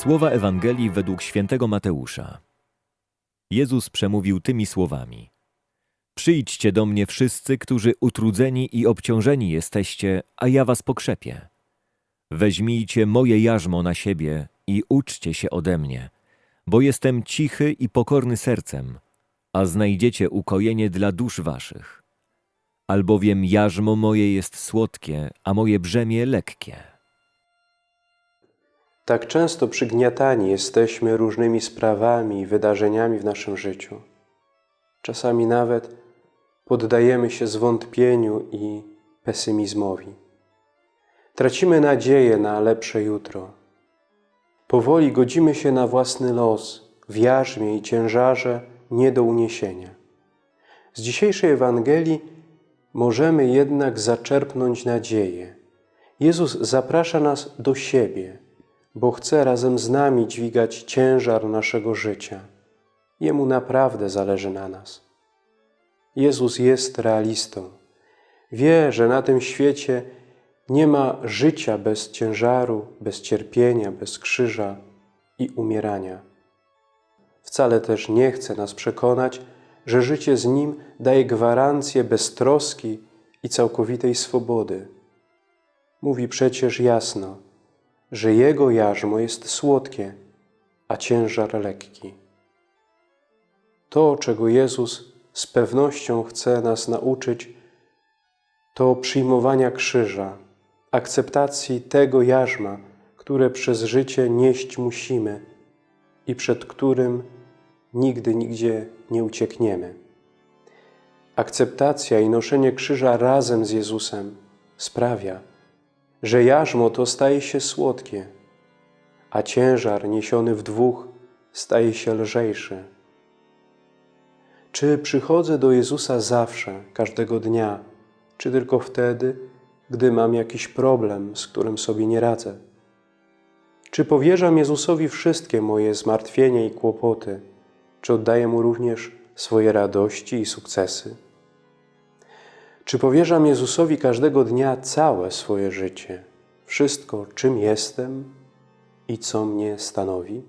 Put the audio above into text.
Słowa Ewangelii według świętego Mateusza. Jezus przemówił tymi słowami: Przyjdźcie do mnie wszyscy, którzy utrudzeni i obciążeni jesteście, a ja was pokrzepię. Weźmijcie moje jarzmo na siebie i uczcie się ode mnie, bo jestem cichy i pokorny sercem, a znajdziecie ukojenie dla dusz waszych. Albowiem jarzmo moje jest słodkie, a moje brzemię lekkie. Tak często przygniatani jesteśmy różnymi sprawami i wydarzeniami w naszym życiu. Czasami nawet poddajemy się zwątpieniu i pesymizmowi. Tracimy nadzieję na lepsze jutro. Powoli godzimy się na własny los w jarzmie i ciężarze nie do uniesienia. Z dzisiejszej Ewangelii możemy jednak zaczerpnąć nadzieję. Jezus zaprasza nas do siebie, bo chce razem z nami dźwigać ciężar naszego życia. Jemu naprawdę zależy na nas. Jezus jest realistą. Wie, że na tym świecie nie ma życia bez ciężaru, bez cierpienia, bez krzyża i umierania. Wcale też nie chce nas przekonać, że życie z Nim daje gwarancję beztroski i całkowitej swobody. Mówi przecież jasno, że Jego jarzmo jest słodkie, a ciężar lekki. To, czego Jezus z pewnością chce nas nauczyć, to przyjmowania krzyża, akceptacji tego jarzma, które przez życie nieść musimy i przed którym nigdy nigdzie nie uciekniemy. Akceptacja i noszenie krzyża razem z Jezusem sprawia, że jarzmo to staje się słodkie, a ciężar niesiony w dwóch staje się lżejszy. Czy przychodzę do Jezusa zawsze, każdego dnia, czy tylko wtedy, gdy mam jakiś problem, z którym sobie nie radzę? Czy powierzam Jezusowi wszystkie moje zmartwienia i kłopoty? Czy oddaję Mu również swoje radości i sukcesy? Czy powierzam Jezusowi każdego dnia całe swoje życie, wszystko, czym jestem i co mnie stanowi?